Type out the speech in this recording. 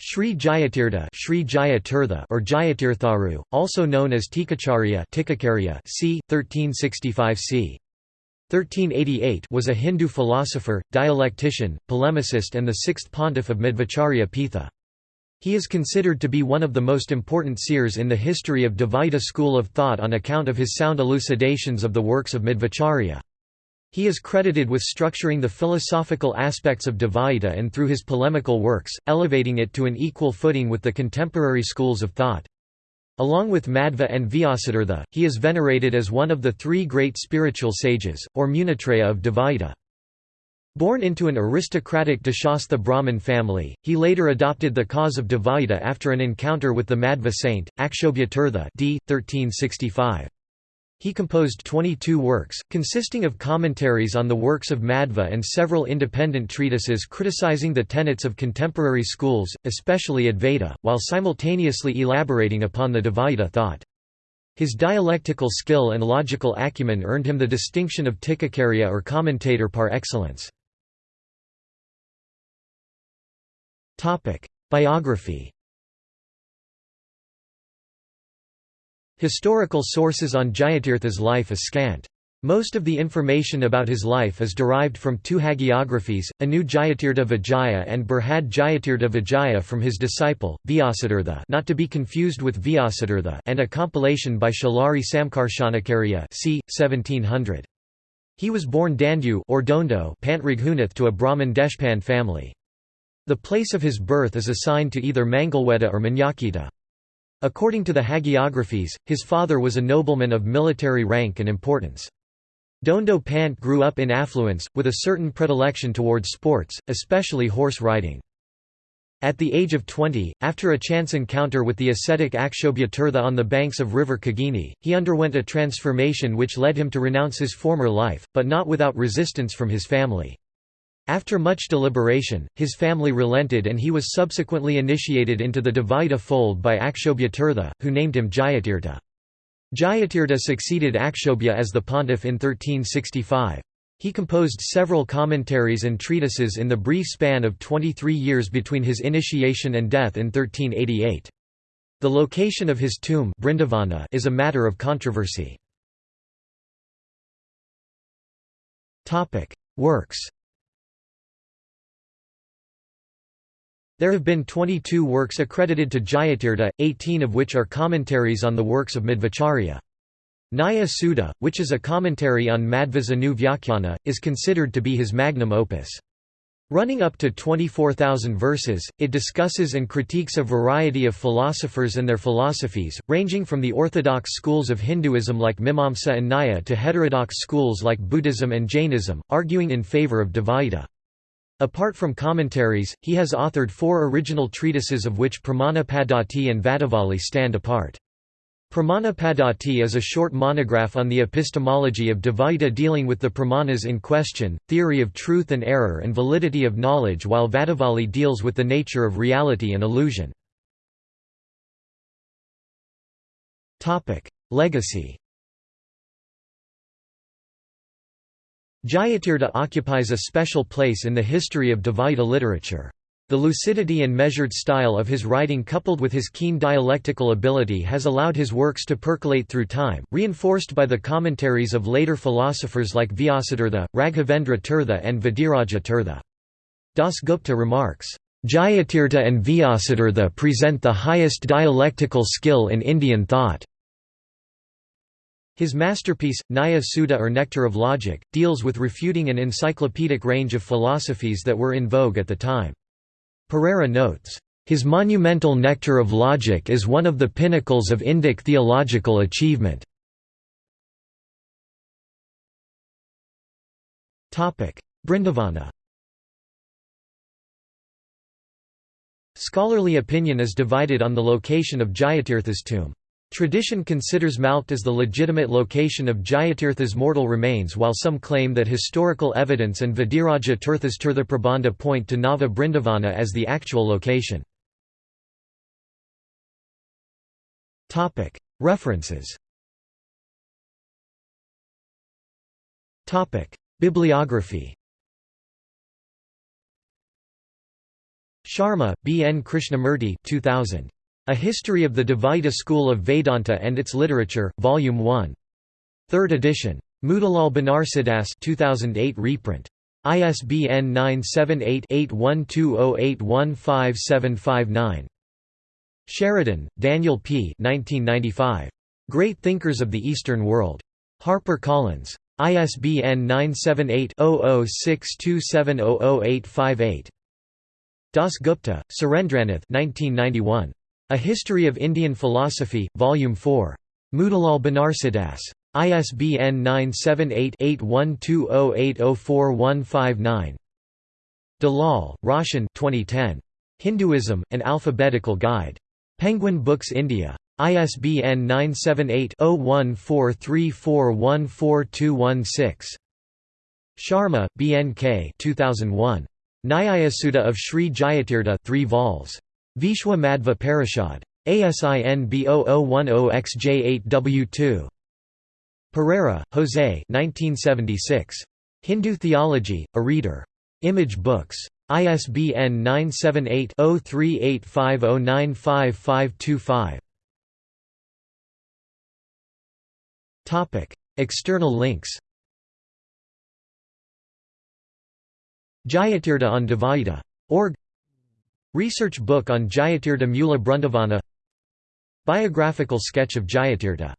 Sri Jayatirtha, Sri Jayatirtha or Jayatirtharu, also known as Tikacharya c. 1365 c. 1388 was a Hindu philosopher, dialectician, polemicist and the sixth pontiff of Madhvacharya Pitha. He is considered to be one of the most important seers in the history of Dvaita school of thought on account of his sound elucidations of the works of Madhvacharya. He is credited with structuring the philosophical aspects of Dvaita and through his polemical works, elevating it to an equal footing with the contemporary schools of thought. Along with Madhva and Vyasatirtha, he is venerated as one of the three great spiritual sages, or Munitraya of Dvaita. Born into an aristocratic Deshastha Brahmin family, he later adopted the cause of Dvaita after an encounter with the Madhva saint, Akshobhyatirtha d. 1365. He composed 22 works, consisting of commentaries on the works of Madhva and several independent treatises criticizing the tenets of contemporary schools, especially Advaita, while simultaneously elaborating upon the Dvaita thought. His dialectical skill and logical acumen earned him the distinction of Tikacharya or commentator par excellence. Biography Historical sources on Jayatirtha's life is scant. Most of the information about his life is derived from two hagiographies, Anu Jayatirtha Vijaya and Brihad Jayatirtha Vijaya from his disciple, Vyasatirtha not to be confused with Vyasatirtha and a compilation by Chalari Samkarshanacharya c. 1700. He was born Dandu or Dondo Pantraghunath to a Brahmin Deshpan family. The place of his birth is assigned to either Mangalweda or Manyakheta. According to the hagiographies, his father was a nobleman of military rank and importance. Dondo Pant grew up in affluence, with a certain predilection towards sports, especially horse riding. At the age of 20, after a chance encounter with the ascetic Akshobhyatirtha on the banks of river Kagini, he underwent a transformation which led him to renounce his former life, but not without resistance from his family. After much deliberation, his family relented and he was subsequently initiated into the Dvaita fold by Akshobhyatirtha, who named him Jayatirtha. Jayatirtha succeeded Akshobhya as the pontiff in 1365. He composed several commentaries and treatises in the brief span of 23 years between his initiation and death in 1388. The location of his tomb Brindavana is a matter of controversy. Works There have been 22 works accredited to Jayatirtha, 18 of which are commentaries on the works of Madhvacharya. Nyaya Sudha, which is a commentary on Madhva's Anu Vyakhyana, is considered to be his magnum opus. Running up to 24,000 verses, it discusses and critiques a variety of philosophers and their philosophies, ranging from the orthodox schools of Hinduism like Mimamsa and Nyaya to heterodox schools like Buddhism and Jainism, arguing in favor of Dvaita. Apart from commentaries, he has authored four original treatises of which Pramanapaddhati and Vadavali stand apart. Pramanapaddhati is a short monograph on the epistemology of Dvaita dealing with the pramanas in question, theory of truth and error and validity of knowledge while Vadavali deals with the nature of reality and illusion. Legacy Jayatirtha occupies a special place in the history of Dvaita literature. The lucidity and measured style of his writing coupled with his keen dialectical ability has allowed his works to percolate through time, reinforced by the commentaries of later philosophers like Vyasatirtha, Raghavendra Tirtha and Vadiraja Tirtha. Dasgupta remarks, Jayatirtha and Vyasatirtha present the highest dialectical skill in Indian thought. His masterpiece, Nyaya Sudha or Nectar of Logic, deals with refuting an encyclopedic range of philosophies that were in vogue at the time. Pereira notes, "...his monumental Nectar of Logic is one of the pinnacles of Indic theological achievement." Brindavana Scholarly opinion is divided on the location of Jayatirtha's tomb. Tradition considers Malkhed as the legitimate location of Jayatirtha's mortal remains while some claim that historical evidence and Vadiraja Tirtha's Tirthaprabandha point to Nava Brindavana as the actual location. References Bibliography Sharma, B. N. Krishnamurti 2000. A History of the Dvaita School of Vedanta and Its Literature, Volume 1. 3rd edition. Motilal Banarsidass 2008 reprint. ISBN 978-8120815759. Sheridan, Daniel P. 1995. Great Thinkers of the Eastern World. Harper Collins. ISBN 978-0062700858. Das Gupta, Surendranath 1991. A History of Indian Philosophy, Volume 4. Motilal Banarsidass. ISBN 978-8120804159. Dalal, Roshan 2010. Hinduism, An Alphabetical Guide. Penguin Books India. ISBN 978-0143414216. Sharma, B. N. K. 2001. Nyayasudha of Sri Jayatirtha 3 vols. Vishwa Madhva Parishad. ASIN B0010XJ8W2. Pereira, Jose 1976. Hindu Theology, A Reader. Image Books. ISBN 978-0385095525. External links Jayatirtha on Dvaita. Org Research book on Jayatirtha Mula Brundavana Biographical sketch of Jayatirtha